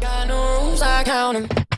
Got no rules, I count 'em.